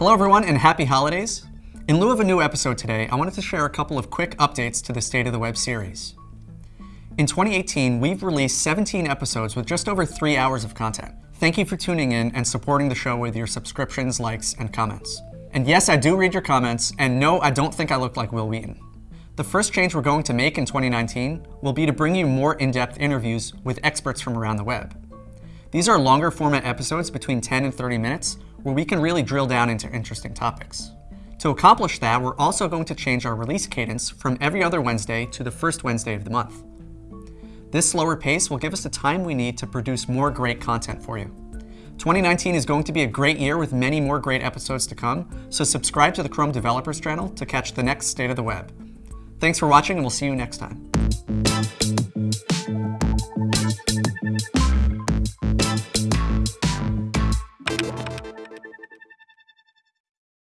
Hello everyone and happy holidays. In lieu of a new episode today, I wanted to share a couple of quick updates to the State of the Web series. In 2018, we've released 17 episodes with just over three hours of content. Thank you for tuning in and supporting the show with your subscriptions, likes, and comments. And yes, I do read your comments, and no, I don't think I look like Wil Wheaton. The first change we're going to make in 2019 will be to bring you more in-depth interviews with experts from around the web. These are longer format episodes between 10 and 30 minutes where we can really drill down into interesting topics. To accomplish that, we're also going to change our release cadence from every other Wednesday to the first Wednesday of the month. This slower pace will give us the time we need to produce more great content for you. 2019 is going to be a great year with many more great episodes to come, so subscribe to the Chrome Developers channel to catch the next state of the web. Thanks for watching and we'll see you next time.